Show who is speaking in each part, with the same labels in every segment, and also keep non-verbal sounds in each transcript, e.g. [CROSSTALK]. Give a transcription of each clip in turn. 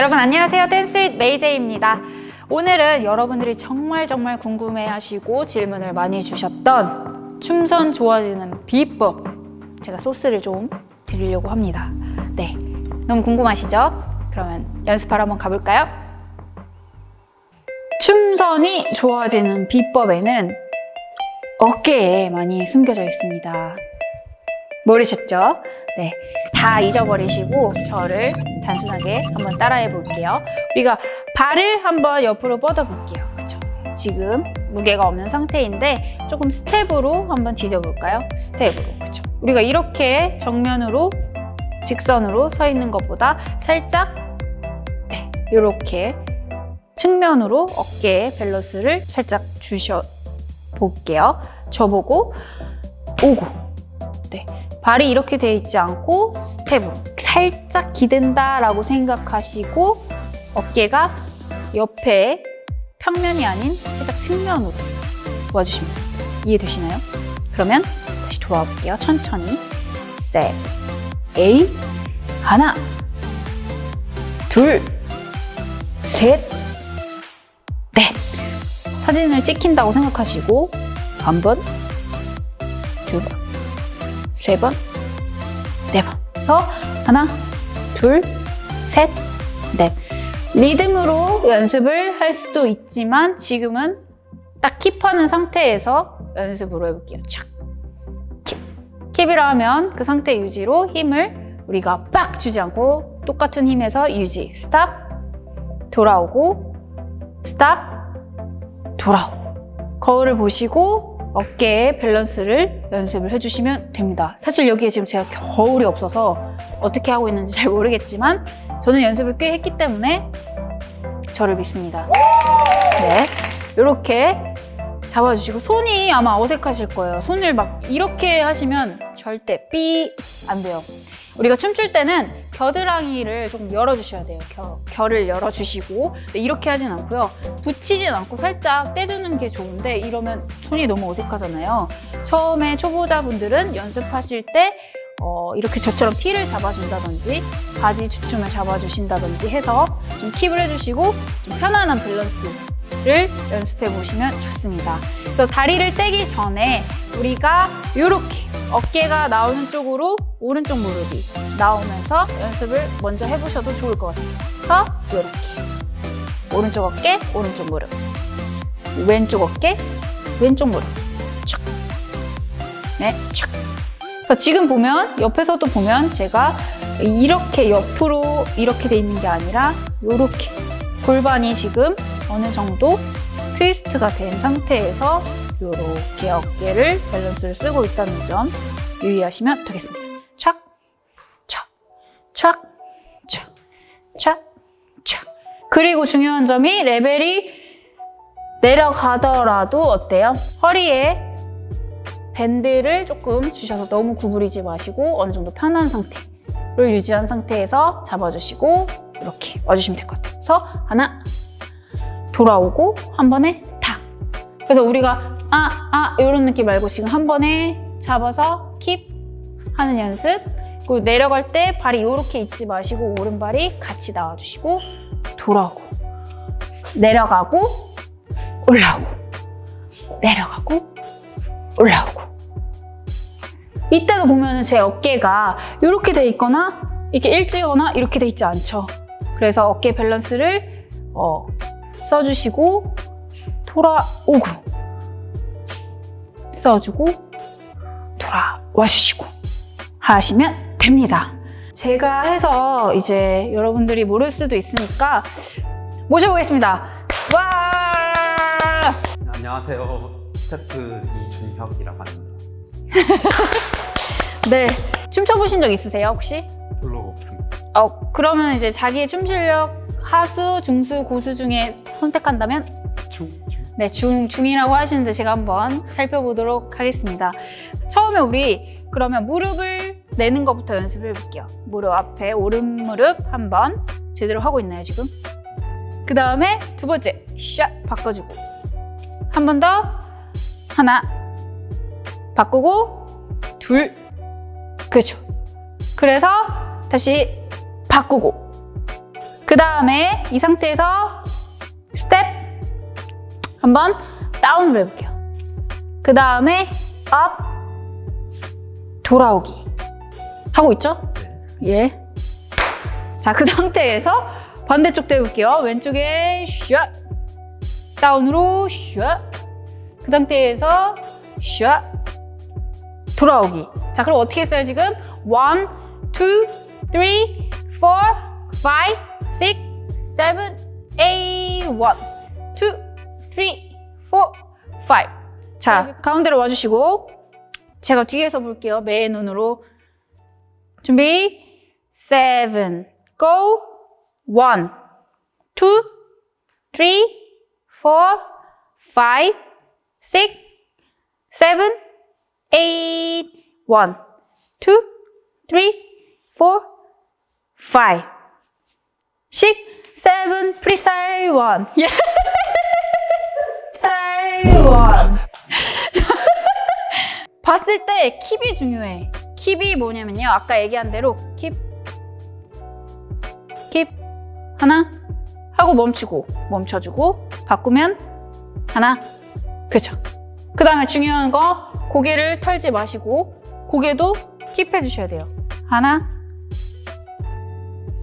Speaker 1: 여러분 안녕하세요 Dance with May J입니다 오늘은 여러분들이 정말 정말 궁금해하시고 질문을 많이 주셨던 춤선 좋아지는 비법 제가 소스를 좀 드리려고 합니다 네, 너무 궁금하시죠? 그러면 연습하러 한번 가볼까요? 춤선이 좋아지는 비법에는 어깨에 많이 숨겨져 있습니다 모르셨죠? 네, 다 잊어버리시고 저를 단순하게 한번 따라해 볼게요. 우리가 발을 한번 옆으로 뻗어 볼게요. 그쵸? 지금 무게가 없는 상태인데 조금 스텝으로 한번 디뎌볼까요? 스텝으로. 그쵸? 우리가 이렇게 정면으로 직선으로 서 있는 것보다 살짝 네, 이렇게 측면으로 어깨에 밸런스를 살짝 주셔 볼게요. 저보고 오고 네, 발이 이렇게 돼 있지 않고 스텝으로 살짝 기댄다라고 생각하시고 어깨가 옆에 평면이 아닌 살짝 측면으로 도와주시면. 이해되시나요? 그러면 다시 돌아와 볼게요. 천천히 셋, 에이, 하나, 둘, 셋, 넷 사진을 찍힌다고 생각하시고 한 번, 두 번, 세 번, 네 번. 그래서 하나, 둘, 셋, 넷. 리듬으로 연습을 할 수도 있지만 지금은 딱 keep하는 상태에서 연습으로 해볼게요. 착. Keep. Keep이라 하면 그 상태 유지로 힘을 우리가 빡 주지 않고 똑같은 힘에서 유지. Stop. 돌아오고. Stop. 돌아오고. 거울을 보시고 어깨에 밸런스를 연습을 해주시면 됩니다. 사실 여기에 지금 제가 거울이 없어서 어떻게 하고 있는지 잘 모르겠지만 저는 연습을 꽤 했기 때문에 저를 믿습니다. 네, 이렇게 잡아주시고 손이 아마 어색하실 거예요. 손을 막 이렇게 하시면 절대 삐 안 돼요. 우리가 춤출 때는 겨드랑이를 좀 열어주셔야 돼요. 겨, 결을 열어주시고 이렇게 하진 않고요. 붙이진 않고 살짝 떼주는 게 좋은데 이러면 손이 너무 어색하잖아요. 처음에 초보자분들은 연습하실 때 어, 이렇게 저처럼 티를 잡아준다든지 바지 주춤을 잡아주신다든지 해서 좀 킵을 해주시고 좀 편안한 밸런스 를 연습해 보시면 좋습니다. 그래서 다리를 떼기 전에 우리가 이렇게 어깨가 나오는 쪽으로 오른쪽 무릎이 나오면서 연습을 먼저 해보셔도 좋을 것 같아요. 그래서 이렇게. 오른쪽 어깨, 오른쪽 무릎. 왼쪽 어깨, 왼쪽 무릎. 촥. 네, 촥. 그래서 지금 보면 옆에서도 보면 제가 이렇게 옆으로 이렇게 돼 있는 게 아니라 이렇게 골반이 지금 어느 정도 트위스트가 된 상태에서 이렇게 어깨를 밸런스를 쓰고 있다는 점 유의하시면 되겠습니다. 촥, 촥, 촥, 촥, 촥, 촥. 그리고 중요한 점이 레벨이 내려가더라도 어때요? 허리에 밴드를 조금 주셔서 너무 구부리지 마시고 어느 정도 편한 상태를 유지한 상태에서 잡아주시고 이렇게 와주시면 될 것 같아요. 그래서 하나, 돌아오고 한 번에 탁. 그래서 우리가 아, 아 이런 느낌 말고 지금 한 번에 잡아서 킵 하는 연습. 그리고 내려갈 때 발이 이렇게 있지 마시고 오른발이 같이 나와주시고 돌아오고 내려가고 올라오고 내려가고 올라오고. 이때도 보면 제 어깨가 이렇게 돼 있거나 이렇게 일찍거나 이렇게 돼 있지 않죠. 그래서 어깨 밸런스를 어, 써주시고 돌아오고 써주고 돌아와 주시고 하시면 됩니다. 제가 해서 이제 여러분들이 모를 수도 있으니까 모셔보겠습니다. 와!
Speaker 2: 안녕하세요. 스태프 이준혁이라고 합니다. [LAUGHS]
Speaker 1: 네, 춤춰보신 적 있으세요 혹시?
Speaker 2: 별로 없습니다.
Speaker 1: 어, 그러면 이제 자기의 춤 실력 하수, 중수, 고수 중에 선택한다면
Speaker 2: 중, 중.
Speaker 1: 네, 중, 중이라고 하시는데 제가 한번 살펴보도록 하겠습니다. 처음에 우리 그러면 무릎을 내는 것부터 연습해 볼게요. 무릎 앞에 오른 무릎 한번 제대로 하고 있나요, 지금? 그 다음에 두 번째, 샷 바꿔주고 한 번 더 하나 바꾸고 둘 그렇죠. 그래서 다시 바꾸고 그 다음에 이 상태에서 스텝 한번 down으로 해볼게요. 그 다음에 up 돌아오기 하고 있죠?
Speaker 2: 네.
Speaker 1: 예. 자, 그 [LAUGHS] 상태에서 반대쪽도 해볼게요. 왼쪽에 샷 다운으로 샷. 그 상태에서 샷 돌아오기. 자, 그럼 어떻게 했어요 지금? 1, 2, 3, 4, 5, 6, 7, 8, 1, 2, 3, 4, 5. 자, 가운데로 와주시고 제가 뒤에서 볼게요. 맨 눈으로 준비. 7, go. 1, 2, 3, 4, 5, 6, 7, 8, 1, 2, 3, 4, 5, 6, 7, freestyle 1. 예. freestyle [LAUGHS] 1. 봤을 때 킵이 중요해. 킵이 뭐냐면요. 아까 얘기한 대로 킵, 킵, 하나, 하고 멈추고, 멈춰주고, 바꾸면 하나, 그죠. 그 다음에 중요한 거 고개를 털지 마시고 고개도 킵 해 주셔야 돼요. 하나,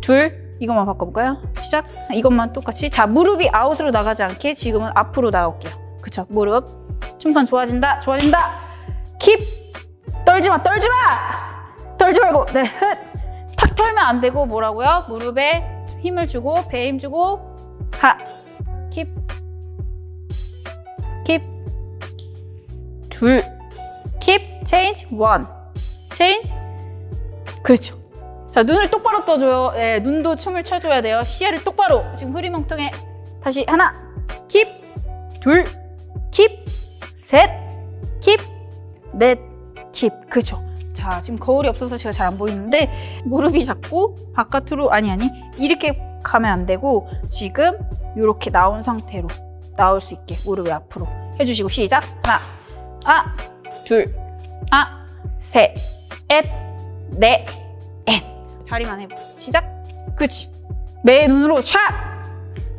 Speaker 1: 둘, 이것만 바꿔볼까요? 시작. 이것만 똑같이. 자, 무릎이 아웃으로 나가지 않게 지금은 앞으로 나올게요. 그쵸? 무릎. 춤선 좋아진다, 좋아진다. keep. 떨지 마, 떨지 마! 떨지 말고, 네, 흑. 탁 털면 안 되고 뭐라고요? 무릎에 힘을 주고, 배에 힘 주고, 하. keep. keep. 둘. keep. change. one. change. 그렇죠. 자, 눈을 똑바로 떠줘요. 네, 눈도 춤을 춰줘야 돼요. 시야를 똑바로. 지금 흐리멍텅해. 다시 하나. 킵. 둘. 킵. 셋. 킵. 넷. 킵. 그렇죠. 자, 지금 거울이 없어서 제가 잘 안 보이는데 무릎이 자꾸 바깥으로 아니 아니 이렇게 가면 안 되고 지금 이렇게 나온 상태로 나올 수 있게 무릎을 앞으로 해주시고 시작. 하나, 아, 둘, 아, 셋, 넷, 넷, 넷. 다리만 해봐. 시작. 그치. 매 눈으로 촥.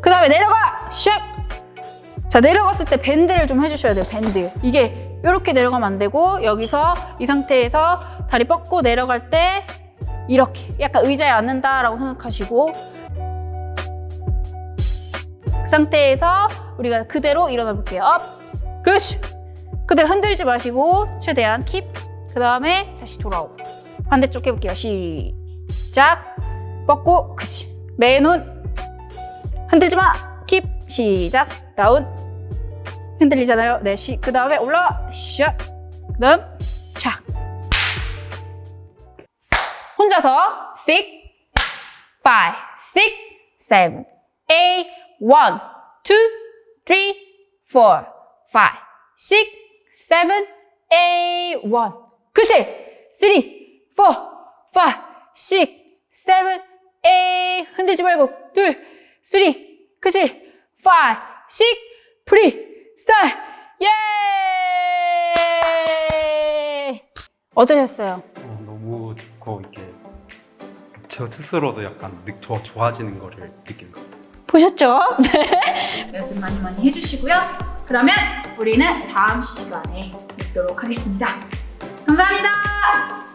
Speaker 1: 그 다음에 내려가. 샥. 자 내려갔을 때 bend를 좀 해주셔야 돼요. bend. 이게 이렇게 내려가면 안 되고 여기서 이 상태에서 다리 뻗고 내려갈 때 이렇게 약간 의자에 앉는다라고 생각하시고 그 상태에서 우리가 그대로 일어나 볼게요. up. 그렇지. 그대로 흔들지 마시고 최대한 keep. 그 다음에 다시 돌아오고 반대쪽 해볼게요. 시작. 뻗고 그치. 매눈 흔들지 마. 킵. 시작. 다운. 흔들리잖아요. 네, 시. 그 다음에 올라와. 샷. 그 다음 착. 혼자서 6, 5, 6, 7, 8, 1, 2, 3, 4, 5, 6, 7, 8, 1. 그치? 3, 4, 5, 6, 7, 8. 흔들지 말고. 둘, 3. 그치? 5, 6, free, style. 예! 어떠셨어요?
Speaker 2: 어, 너무 좋고 이게 저 스스로도 약간 느, 더 좋아지는 거를 느끼는 것 같아요.
Speaker 1: 보셨죠? [LAUGHS] 네. 연습 많이 많이 해주시고요. 그러면 우리는 다음 시간에 뵙도록 하겠습니다. 감사합니다.